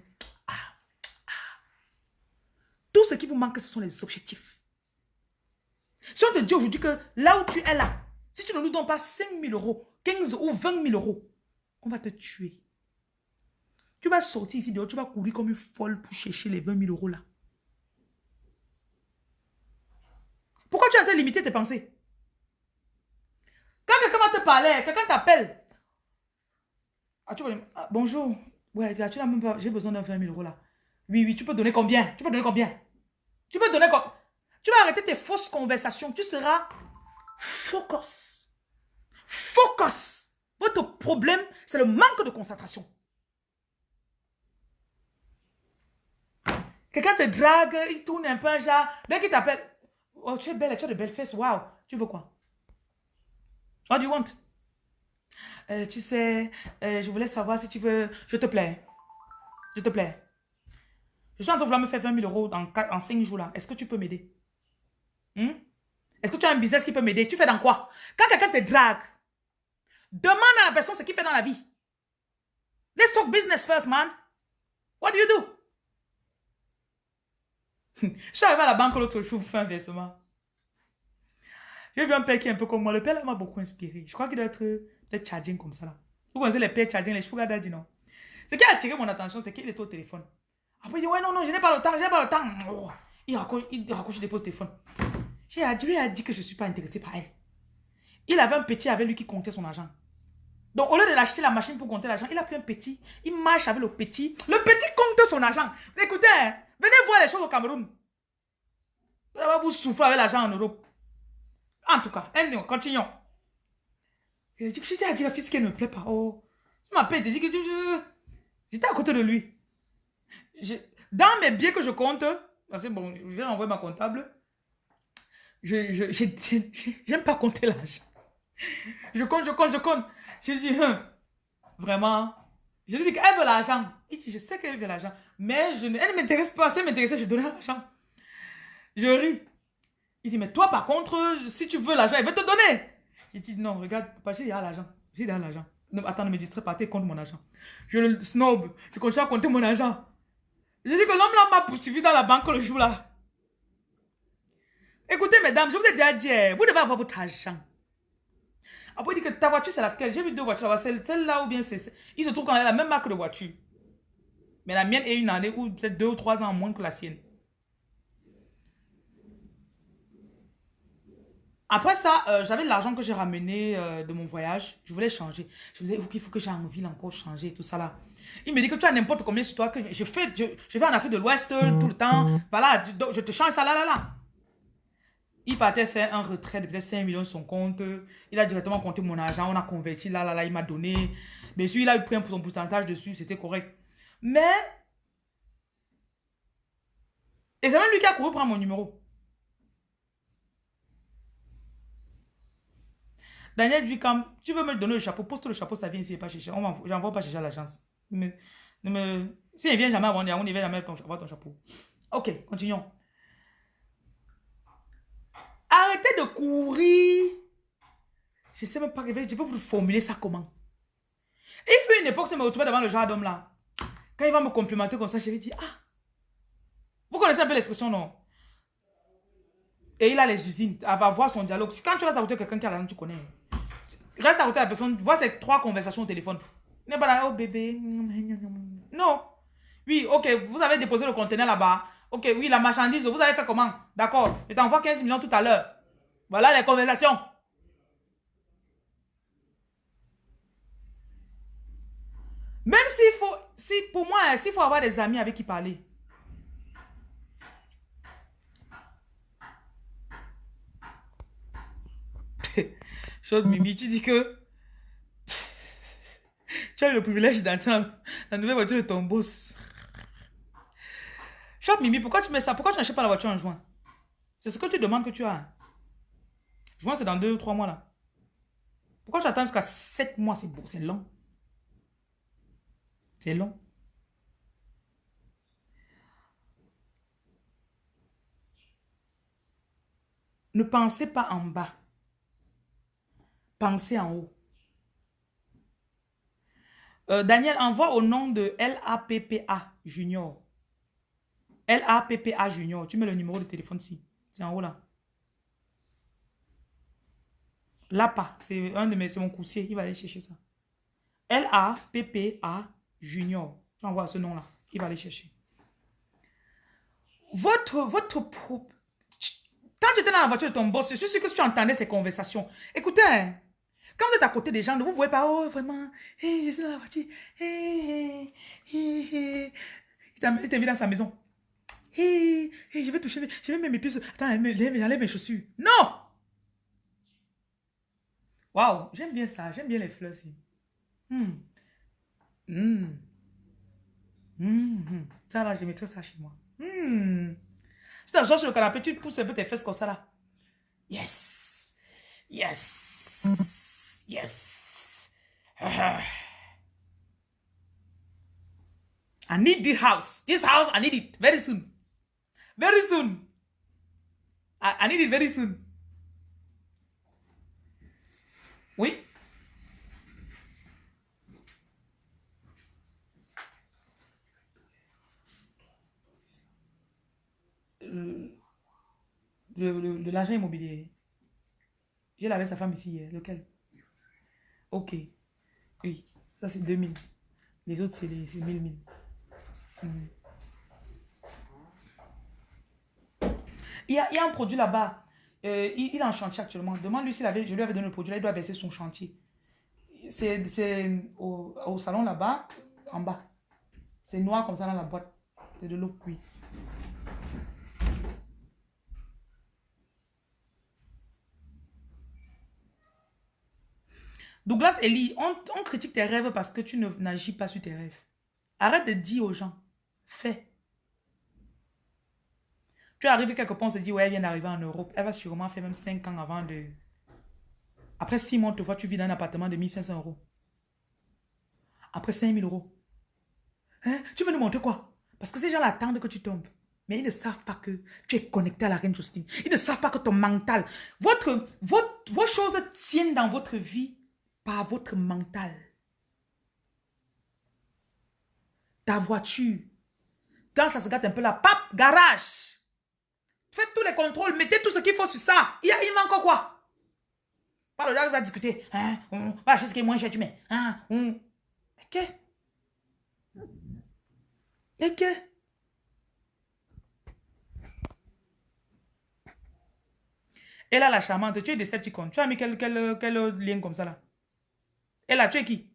Tout ce qui vous manque, ce sont les objectifs. Si on te dit aujourd'hui que là où tu es là, si tu ne nous donnes pas 5 000 euros, 15 ou 20 000 euros, on va te tuer. Tu vas sortir ici dehors, tu vas courir comme une folle pour chercher les 20 000 euros là. Pourquoi tu as été limiter tes pensées? Quand quelqu'un va te parler, quelqu'un t'appelle. Ah, tu ah, bonjour. Ouais, tu n'as même pas. J'ai besoin d'un 20 000 euros là. Oui, oui, tu peux donner combien? Tu peux donner combien? Tu peux donner combien Tu vas arrêter tes fausses conversations. Tu seras focus. Focus. Votre problème, c'est le manque de concentration. Quelqu'un te drague, il tourne un peu un genre. Dès qu'il t'appelle, Oh, tu es belle, tu as de belles fesses. Waouh. Tu veux quoi? What do you want? Euh, tu sais, euh, je voulais savoir si tu veux... Je te plais. Je te plais. Je suis en train de vouloir me faire 20 000 euros en, en 5 jours là. Est-ce que tu peux m'aider? Hmm? Est-ce que tu as un business qui peut m'aider? Tu fais dans quoi? Quand quelqu'un te drague, demande à la personne ce qu'il fait dans la vie. Let's talk business first, man. What do you do? (laughs) je suis arrivé à la banque l'autre jour un versement. J'ai vu un père qui est un peu comme moi. Le père m'a beaucoup inspiré. Je crois qu'il doit être peut-être charging comme ça là. Vous connaissez les pères charging, les sugar non? Ce qui a attiré mon attention, c'est qu'il est au téléphone. Après, il dit, ouais, non, non, je n'ai pas le temps, je n'ai pas le temps. Oh, il raccroche, il raccroche, il dépose le téléphone. J'ai dit, lui a dit que je ne suis pas intéressé par elle. Il avait un petit avec lui qui comptait son argent. Donc, au lieu de l'acheter la machine pour compter l'argent, il a pris un petit. Il marche avec le petit. Le petit compte son argent. Écoutez, hein, venez voir les choses au Cameroun. Ça va vous souffrir avec l'argent en Europe. En tout cas, continuons. Je dit que j'étais à dire à fils qu'elle ne me plaît pas. Oh, tu m'appelles, tu dis que j'étais à côté de lui. Dans mes biens que je compte, parce que bon, j'ai envoyé ma comptable, je j'aime pas compter l'argent. Je compte, je compte, je compte. Je dis, hein, vraiment, je lui dis qu'elle veut l'argent. Il dit, je sais qu'elle veut l'argent, mais je, elle ne m'intéresse pas. Si elle m'intéressait, je donnais l'argent. Je ris. Il dit, mais toi, par contre, si tu veux l'argent, il veut te donner. Il dit, non, regarde, papa, j'ai l'argent. J'ai l'argent. Attends, ne me distrais pas, compte mon argent. Je le snob. Je continue à compter mon argent. Je dis que l'homme là m'a poursuivi dans la banque le jour là. Écoutez, mesdames, je vous ai déjà dit, eh, vous devez avoir votre argent. Après, il dit que ta voiture, c'est laquelle? J'ai vu deux voitures. Celle-là ou bien c'est... Il se trouve qu'on a la même marque de voiture. Mais la mienne est une année ou peut-être deux ou trois ans moins que la sienne. Après ça, euh, j'avais l'argent que j'ai ramené euh, de mon voyage. Je voulais changer. Je me disais, il faut que j'ai envie encore changer tout ça là. Il me dit que tu as n'importe combien sur toi. que Je, fais, je, vais en Afrique de l'Ouest tout le temps. Voilà, je te change ça là là là. Il partait faire un retrait de peut-être 5 millions sur son compte. Il a directement compté mon argent. On a converti là là là. Il m'a donné. Bien sûr, il a eu pris un pourcentage dessus. C'était correct. Mais. Et c'est même lui qui a couru prendre mon numéro. Daniel comme, tu veux me donner le chapeau, pose le chapeau, ça vient ici, pas chercher. J'envoie pas chercher à l'agence. Me, me, si il vient jamais avant, on ne vient jamais avoir ton chapeau. Ok, continuons. Arrêtez de courir. Je ne sais même pas, je vais vous formuler ça comment. Il fait une époque, je me retrouvais devant le genre d'homme là. Quand il va me complimenter comme ça, je lui dis, ah, vous connaissez un peu l'expression, non? Et il a les usines, elle va voir son dialogue. Quand tu vas à quelqu'un qui a la tu connais. Reste à côté de la personne, vois ces trois conversations au téléphone. N'est pas là, oh bébé. Non. Oui, ok, vous avez déposé le conteneur là-bas. Ok, oui, la marchandise, vous avez fait comment? D'accord, je t'envoie 15 millions tout à l'heure. Voilà les conversations. Même s'il faut, si pour moi, hein, s'il faut avoir des amis avec qui parler. (laughs) Chose Mimi, tu dis que tu as eu le privilège d'entendre la nouvelle voiture de ton boss. Chop Mimi, pourquoi tu mets ça? Pourquoi tu n'achètes pas la voiture en juin? C'est ce que tu demandes que tu as. Juin, c'est dans deux ou trois mois là. Pourquoi tu attends jusqu'à sept mois? C'est c'est long. C'est long. Ne pensez pas en bas. Pensez en haut. Euh, Daniel, envoie au nom de LAPPA Junior. LAPPA Junior. Tu mets le numéro de téléphone ici. C'est en haut là. Lapa, c'est un de mes, mon coursier. Il va aller chercher ça. L-A-P-P-A Junior. Ce nom-là. Il va aller chercher. Votre, votre, quand tu étais dans la voiture de ton boss, je suis sûr que tu entendais ces conversations, écoutez, hein, quand vous êtes à côté des gens, vous ne voyez pas, oh, vraiment, hey, je suis dans la voiture, hey, hey, hey. Il t'invite dans sa maison. Hey, hey, je vais toucher, je vais mettre mes pieds. Attends, j'enlève mes chaussures. Non! Waouh, j'aime bien ça, j'aime bien les fleurs aussi. Hmm. Hmm. Hmm. Ça là, je mettrai ça chez moi. Hmm. Tu t'assois sur le canapé, tu pousses un peu tes fesses comme ça là. Yes. Yes. Yes. I need this house. This house, I need it very soon. Very soon. I, I need it very soon. Oui. De l'argent immobilier. J'ai lavé sa femme ici hier. Lequel Ok. Oui. Ça, c'est 2000. Les autres, c'est 1000 1000. Hmm. Il, y a, il y a un produit là-bas. Euh, il, est en chantier actuellement. Demande-lui s'il avait, je lui avais donné le produit là, il doit verser son chantier. C'est au, au, salon là-bas, en bas. C'est noir comme ça dans la boîte. C'est de l'eau, oui. Douglas Ellie, on, on critique tes rêves parce que tu n'agis pas sur tes rêves. Arrête de dire aux gens, fais. Tu arrives quelque part, on se dit, ouais, elle vient d'arriver en Europe. Elle va sûrement faire même 5 ans avant de... Après 6 mois, tu vois, tu vis dans un appartement de 1500 euros. Après 5000 euros. Hein? Tu veux nous montrer quoi? Parce que ces gens attendent que tu tombes. Mais ils ne savent pas que tu es connecté à la reine Justine. Ils ne savent pas que ton mental, votre, vos choses tiennent dans votre vie par votre mental. Ta voiture. Quand ça se gâte un peu la pape, garage. Faites tous les contrôles, mettez tout ce qu'il faut sur ça. Il, il manque quoi? Pas le gars va discuter. Hein, on va acheter ce qui est moins cher, tu mets. Hein, on... Ok. Ok. Et là, la charmante, tu es Decepticon. Tu as mis quel, quel, quel lien comme ça là? Et là, tu es qui?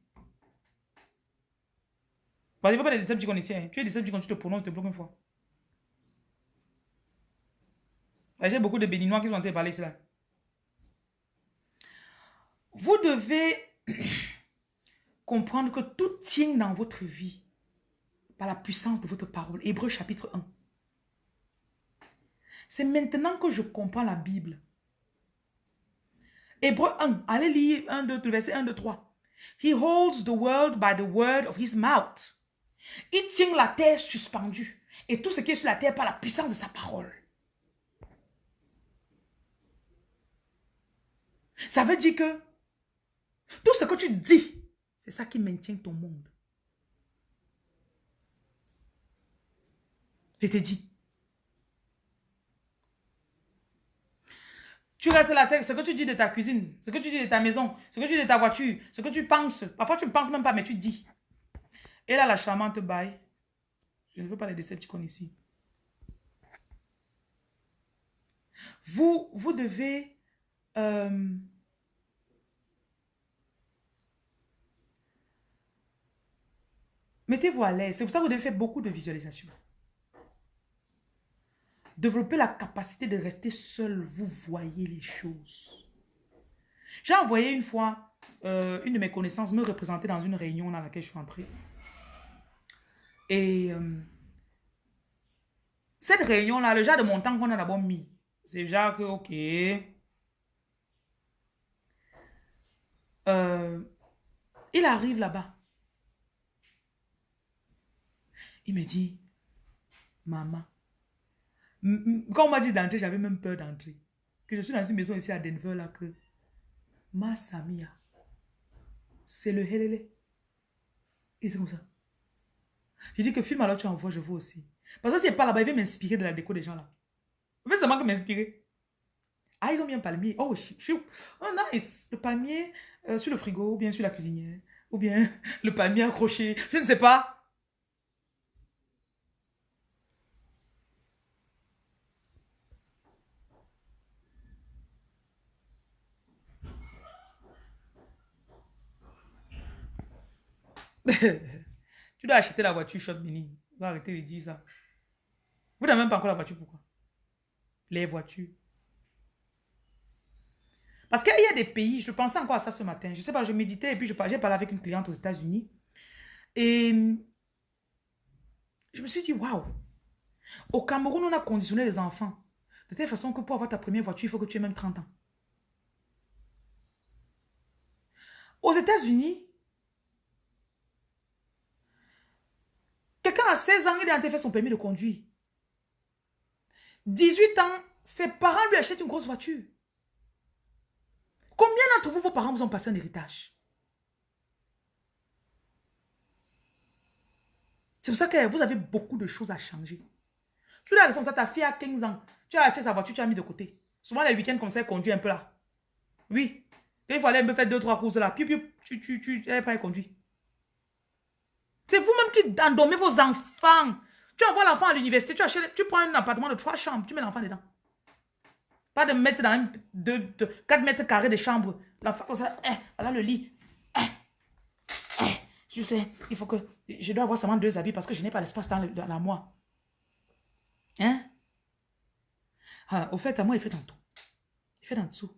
Vas-y, va pas des Decepticons ici. Hein. Tu es Decepticon, tu te prononces, tu te bloques une fois. J'ai beaucoup de béninois qui sont en train de parler cela. Vous devez (clears throat) comprendre que tout tient dans votre vie par la puissance de votre parole. Hébreu chapitre 1. C'est maintenant que je comprends la Bible. Hébreu 1, allez lire 1, 2, verset 1, 2, 3. He holds the world by the word of his mouth. Il tient la terre suspendue. Et tout ce qui est sur la terre par la puissance de sa parole. Ça veut dire que tout ce que tu dis, c'est ça qui maintient ton monde. Je te dis. Tu restes la tête, ce que tu dis de ta cuisine, ce que tu dis de ta maison, ce que tu dis de ta voiture, ce que tu penses. Parfois, tu ne penses même pas, mais tu dis. Et là, la charmante baille. Je ne veux pas les décepticons ici. Vous, vous devez euh, Mettez-vous à l'aise. C'est pour ça que vous devez faire beaucoup de visualisation. Développer la capacité de rester seul. Vous voyez les choses. J'ai envoyé une fois euh, une de mes connaissances me représenter dans une réunion dans laquelle je suis entrée. Et euh, cette réunion-là, le genre de montant qu'on a d'abord mis, c'est genre que, ok. Euh, il arrive là-bas. Il me dit, maman, quand on m'a dit d'entrer, j'avais même peur d'entrer. Que je suis dans une maison ici à Denver, là, que ma Samia, c'est le helele. Et c'est comme ça. Je dis que film alors tu envoies, je vois aussi. Parce que c'est pas là-bas, il veut m'inspirer de la déco des gens là. Mais ça manque m'inspirer. Ah, ils ont mis un palmier. Oh, oh nice. Le palmier euh, sur le frigo, ou bien sur la cuisinière. Ou bien (laughs) le palmier accroché. Je ne sais pas. (laughs) tu dois acheter la voiture shop mini. Va arrêter de dire ça. Vous n'avez même pas encore la voiture, pourquoi? Les voitures. Parce qu'il y a des pays, je pensais encore à ça ce matin. Je sais pas, je méditais et puis j'ai parlé avec une cliente aux États-Unis. Et je me suis dit, waouh. Au Cameroun, on a conditionné les enfants. De telle façon que pour avoir ta première voiture, il faut que tu aies même 30 ans. Aux États-Unis, Quelqu'un a 16 ans, il a fait son permis de conduire. 18 ans, ses parents lui achètent une grosse voiture. Combien d'entre vous, vos parents vous ont passé un héritage? C'est pour ça que vous avez beaucoup de choses à changer. Tu as ça, ta fille a 15 ans. Tu as acheté sa voiture, tu as mis de côté. Souvent, les week-ends, comme ça, conduit un peu là. Oui. il faut aller me faire deux, trois courses là. Puis, tu, tu, tu, elle est pas conduit. C'est vous-même qui endormez vos enfants. Tu envoies l'enfant à l'université, tu, tu prends un appartement de trois chambres, tu mets l'enfant dedans. Pas de mettre dans un, de, 4 mètres carrés de chambre. L'enfant comme ça, eh, voilà le lit. Eh, eh, je sais, il faut que... Je dois avoir seulement deux habits parce que je n'ai pas l'espace dans, dans, la moi. Hein? Ah, au fait, à moi, il fait en tout. Il fait en dessous.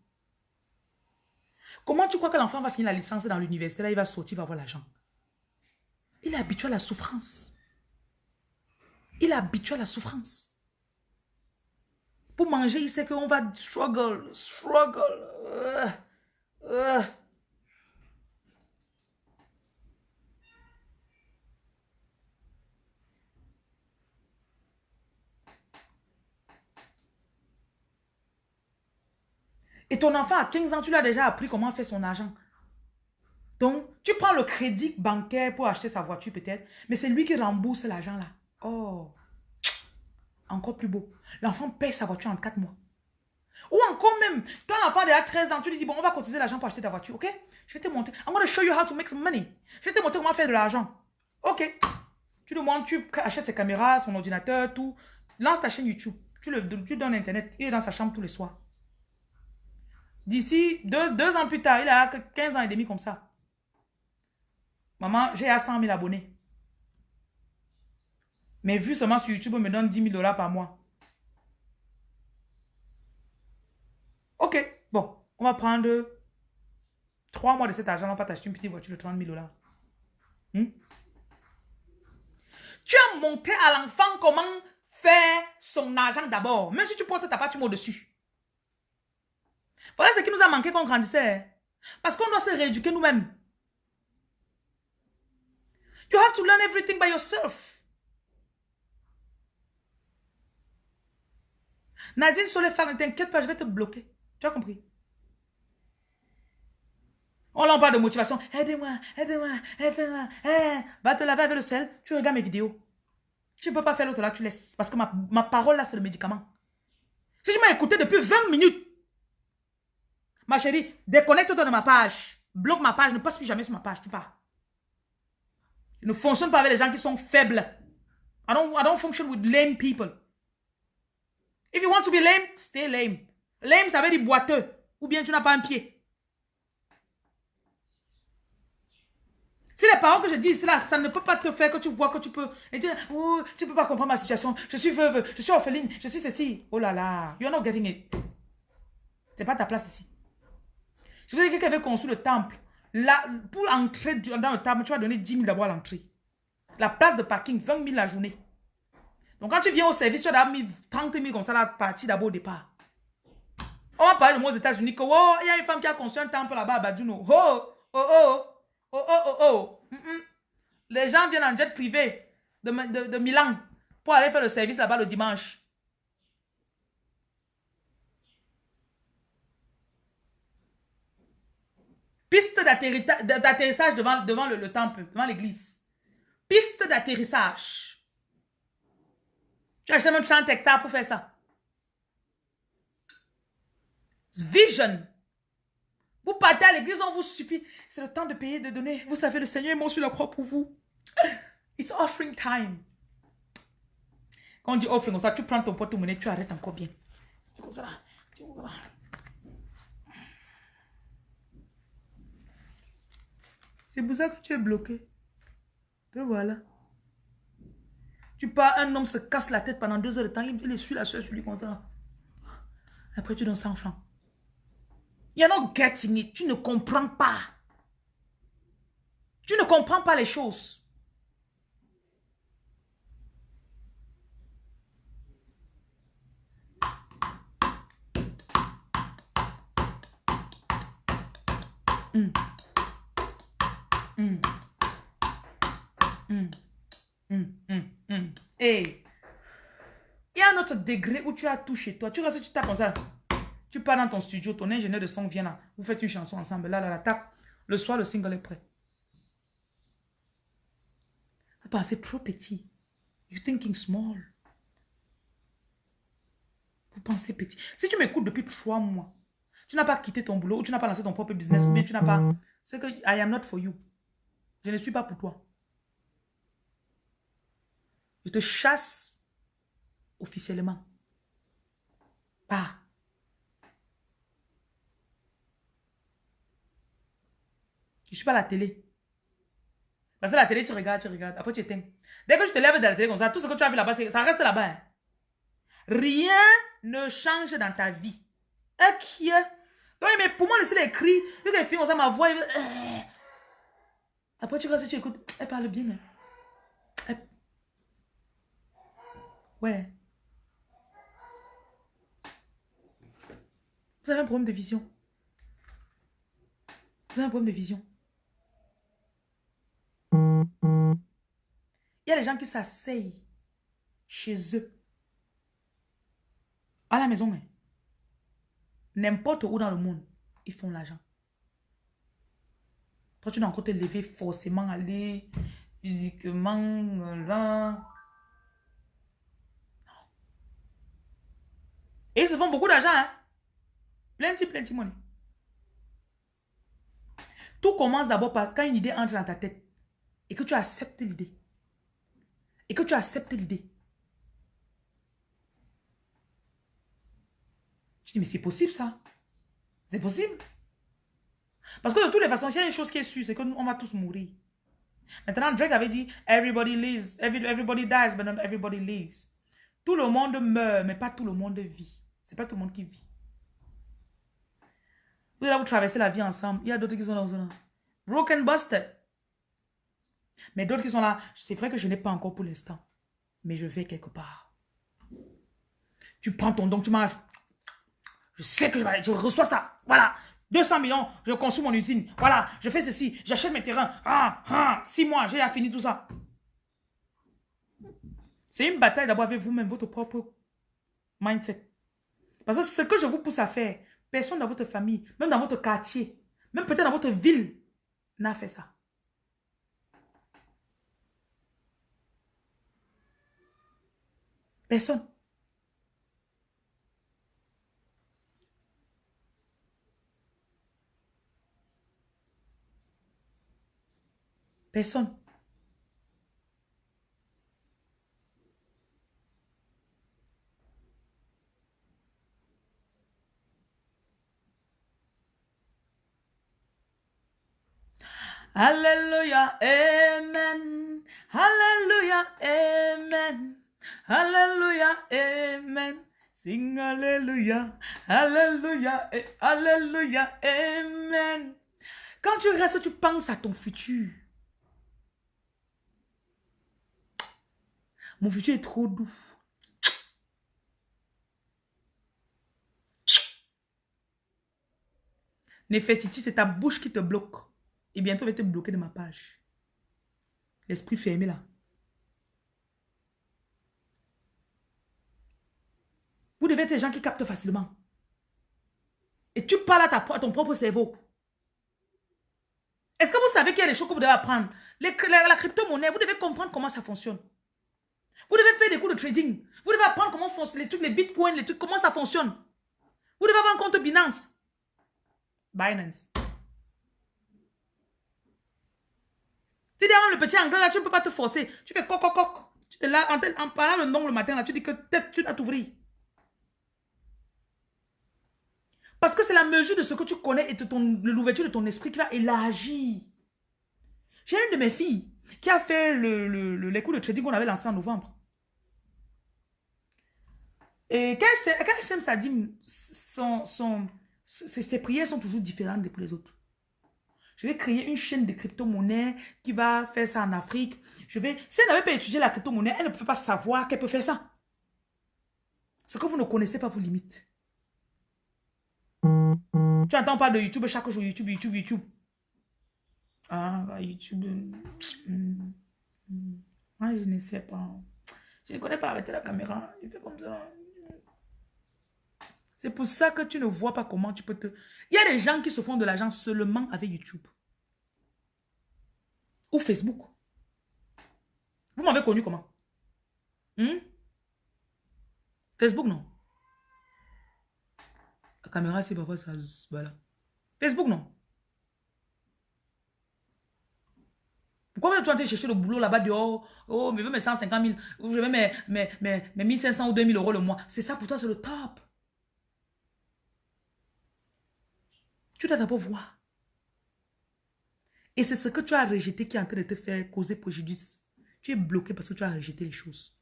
Comment tu crois que l'enfant va finir la licence dans l'université? Là, il va sortir, il va avoir l'argent. Il est habitué à la souffrance. Il est habitué à la souffrance. Pour manger, il sait qu'on va struggle, struggle. Euh, euh. Et ton enfant à 15 ans, tu l'as déjà appris comment faire son argent. Donc, tu prends le crédit bancaire pour acheter sa voiture peut-être, mais c'est lui qui rembourse l'argent là. Oh, encore plus beau. L'enfant paye sa voiture en 4 mois. Ou encore même, quand l'enfant a 13 ans, tu lui dis, bon, on va cotiser l'argent pour acheter ta voiture, ok? Je vais te montrer. I'm going to show you how to make some money. Je vais te montrer comment faire de l'argent. Ok. Tu montres, tu achètes ses caméras, son ordinateur, tout. Lance ta chaîne YouTube. Tu, le, tu donnes Internet. Il est dans sa chambre tous les soirs. D'ici deux, deux ans plus tard, il a 15 ans et demi comme ça. Maman, j'ai à 100 000 abonnés. Mais vu seulement sur YouTube, on me donne 10 000 dollars par mois. Ok, bon, on va prendre 3 mois de cet argent, on va t'acheter une petite voiture de 30 000 dollars. Hmm? Tu as montré à l'enfant comment faire son argent d'abord. Même si tu portes ta part, au-dessus. Voilà ce qui nous a manqué quand on grandissait. Parce qu'on doit se rééduquer nous-mêmes. You have to learn everything by yourself. Nadine faire ne t'inquiète pas, je vais te bloquer. Tu as compris? On l'en parle de motivation. Aidez-moi, aidez-moi, aidez-moi. Eh, va te laver avec le sel. Tu regardes mes vidéos. Je ne peux pas faire l'autre là, tu laisses. Parce que ma, ma parole là, c'est le médicament. Si tu m'as écouté depuis 20 minutes, ma chérie, déconnecte-toi de ma page. Bloque ma page, ne passe plus jamais sur ma page, tu pars. Je ne fonctionne pas avec les gens qui sont faibles. I don't, I don't function with lame people. If you want to be lame, stay lame. Lame, ça veut dire boiteux. Ou bien tu n'as pas un pied. Si les paroles que je dis ça ne peut pas te faire que tu vois que tu peux. Et dire, oh, tu peux pas comprendre ma situation. Je suis veuve, je suis orpheline, je suis ceci. Oh là là, you're not getting it. C'est pas ta place ici. Je veux dire que quelqu'un avait construit le temple. Pour entrer dans le temple, tu vas donner 10 000 d'abord à l'entrée. La place de parking, 20 000 la journée. Donc quand tu viens au service, tu as mis 30 000 comme ça la partie d'abord au départ. On va parler de moi aux États-Unis que, oh, il y a une femme qui a construit un temple là-bas à Badjuno. Oh, oh, oh. Oh, oh, oh, oh. Les gens viennent en jet privé de, de Milan pour aller faire le service là-bas le dimanche. Piste d'atterrissage devant, devant le, le temple, devant l'église. Piste d'atterrissage. Tu achètes même 30 hectares pour faire ça. Vision. Vous partez à l'église, on vous supplie. C'est le temps de payer, de donner. Vous savez, le Seigneur est mort sur la croix pour vous. (laughs) It's offering time. Quand on dit offering, ça, tu prends ton porte-monnaie, tu arrêtes encore bien. C'est pour ça que tu es bloqué. Et voilà. Tu pars, un homme se casse la tête pendant deux heures de temps, il, il suit la soeur sur lui content. Après, tu donnes 100 francs. You're not getting it. Tu ne comprends pas. Tu ne comprends pas les choses. Mm. Mm. Mm. Hey. Il y a un autre degré où tu as tout chez toi. Tu restes, tu tapes comme ça. Tu pars dans ton studio, ton ingénieur de son vient là. Vous faites une chanson ensemble. Là, là, là, tape. Le soir, le single est prêt. Vous pensez trop petit. You thinking small. Vous pensez petit. Si tu m'écoutes depuis trois mois, tu n'as pas quitté ton boulot, ou tu n'as pas lancé ton propre business, ou bien tu n'as pas... C'est que I am not for you. Je ne suis pas pour toi. Je te chasse officiellement. Pas. Je ne suis pas à la télé. Parce que la télé, tu regardes, tu regardes. Après, tu éteins. Dès que tu te lèves de la télé comme ça, tout ce que tu as vu là-bas, ça reste là-bas. Hein. Rien ne change dans ta vie. Ok. Donc, mais pour moi, laisser les cris, les filles, on ça, ma voix. Après, tu restes, tu écoutes. Elle parle bien. Hein. Ouais. Vous avez un problème de vision. Vous avez un problème de vision. Il y a des gens qui s'asseyent chez eux. À la maison, n'importe où dans le monde, ils font l'argent. Toi, tu dois encore te lever forcément, aller physiquement là. Et ils se font beaucoup d'argent, hein? Plenty, plenty money. Tout commence d'abord parce quand une idée entre dans ta tête et que tu acceptes l'idée. Et que tu acceptes l'idée. Je dis, mais c'est possible ça. C'est possible. Parce que de toutes les façons, s'il y a une chose qui est sûre, c'est qu'on va tous mourir. Maintenant, Drake avait dit, everybody lives, everybody dies, but not everybody lives. Tout le monde meurt, mais pas tout le monde vit. C'est pas tout le monde qui vit. Vous allez vous traverser la vie ensemble. Il y a d'autres qui sont là. Broken busted. Mais d'autres qui sont là, c'est vrai que je n'ai pas encore pour l'instant. Mais je vais quelque part. Tu prends ton don, tu m'as... Je sais que je, je reçois ça. Voilà. 200 millions, je construis mon usine. Voilà, je fais ceci, j'achète mes terrains. Ah, ah, six mois, j'ai fini tout ça. C'est une bataille d'abord avec vous-même, votre propre mindset. Parce que ce que je vous pousse à faire, personne dans votre famille, même dans votre quartier, même peut-être dans votre ville, n'a fait ça. Personne. Personne. Alléluia, Amen. Alléluia, Amen. Alléluia, Amen. Sing Alléluia, Alléluia, Alléluia, Amen. Quand tu restes, tu penses à ton futur. Mon futur est trop doux. Néfertiti, c'est ta bouche qui te bloque. Et bientôt, je vais te bloquer de ma page. L'esprit fermé là. Vous devez être des gens qui captent facilement. Et tu parles à, ton propre cerveau. Est-ce que vous savez qu'il y a des choses que vous devez apprendre? La crypto-monnaie, vous devez comprendre comment ça fonctionne. Vous devez faire des cours de trading. Vous devez apprendre comment fonctionnent les trucs, les bitcoins, les trucs, comment ça fonctionne. Vous devez avoir un compte Binance. Binance. Tu dis, le petit anglais là, tu ne peux pas te forcer. Tu fais coq, coq, coq. Tu te là, en, parlant le nom le matin là, tu dis que tête, tu dois t'ouvrir. Parce que c'est la mesure de ce que tu connais et de l'ouverture de ton esprit qui va élargir. J'ai une de mes filles qui a fait le, le, les cours de trading qu'on avait lancé en novembre. Et quand ça dit, son, ses, prières sont toujours différentes des pour les autres. Je vais créer une chaîne de crypto-monnaie qui va faire ça en Afrique. Je vais, si elle n'avait pas étudié la crypto-monnaie, elle ne peut pas savoir qu'elle peut faire ça. Ce que vous ne connaissez pas vous limite. Tu n'entends pas de YouTube chaque jour, YouTube, YouTube, YouTube. Ah, bah, YouTube. Hmm, hmm. Moi, je ne sais pas. Je ne connais pas avec la caméra. Il fait comme ça. C'est pour ça que tu ne vois pas comment tu peux te... Il y a des gens qui se font de l'argent seulement avec YouTube. Ou Facebook. Vous m'avez connu comment? Hmm? Facebook, non. La caméra, c'est parfois ça... Voilà. Facebook, non. Pourquoi tu vas chercher le boulot là-bas dehors? Oh, mais je veux mes 150 000, ou je veux mes, mes, mes, mes 1500 ou 2000 euros le mois. C'est ça pour toi, c'est le top. Tu dois d'abord voir. Et c'est ce que tu as rejeté qui est en train de te faire causer préjudice. Tu es bloqué parce que tu as rejeté les choses.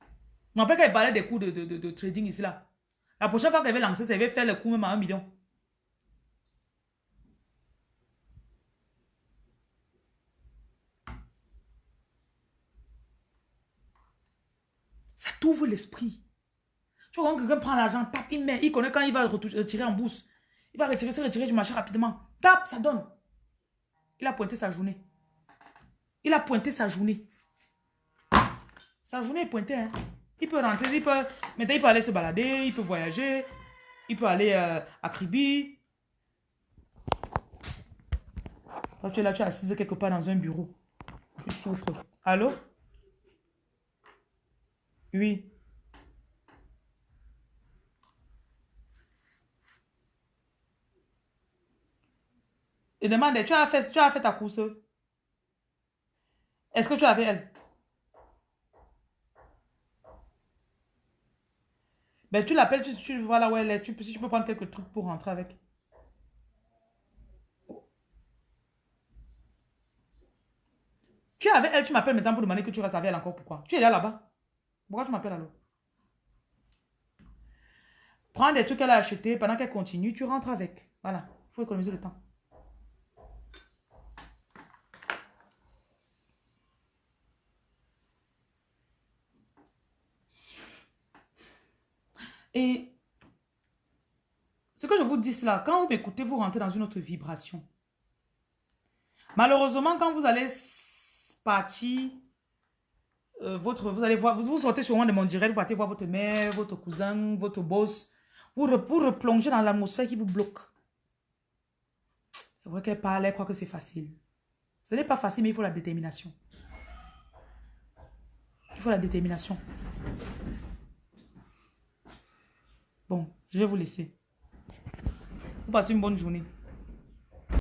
Je me rappelle qu'elle parlait des cours de, de, trading ici là. La prochaine fois qu'elle va lancer, elle va faire le cours même à un million. Ça l'esprit. Tu vois, quand quelqu'un prend l'argent, tape, il met, il connaît quand il va retirer en bourse. Il va retirer, se retirer du marché rapidement. Tape, ça donne. Il a pointé sa journée. Il a pointé sa journée. Sa journée est pointée. Hein. Il peut rentrer, il peut, maintenant il peut aller se balader, il peut voyager, il peut aller euh, à Kribi. Quand tu es là, tu es assise quelque part dans un bureau. Tu souffres. Allô? Oui. Et demande, tu as fait, tu as fait ta course. Est-ce que tu avais elle? Ben, tu l'appelles, tu, vois là où elle est. Tu, si tu peux prendre quelques trucs pour rentrer avec. Tu avec elle, tu m'appelles maintenant pour demander que tu restes avec elle encore. Pourquoi? Tu es là là-bas. Pourquoi tu m'appelles alors? Prends des trucs qu'elle a achetés. Pendant qu'elle continue, tu rentres avec. Voilà. Il faut économiser le temps. Et ce que je vous dis là, quand vous m'écoutez, vous rentrez dans une autre vibration. Malheureusement, quand vous allez partir, euh, votre, vous allez voir, vous, vous sortez sûrement de mon direct, vous partez voir votre mère, votre cousin, votre boss. Vous, vous replongez dans l'atmosphère qui vous bloque. C'est vrai qu'elle parle, elle croit que c'est facile. Ce n'est pas facile, mais il faut la détermination. Il faut la détermination. Bon, je vais vous laisser. Vous passez une bonne journée.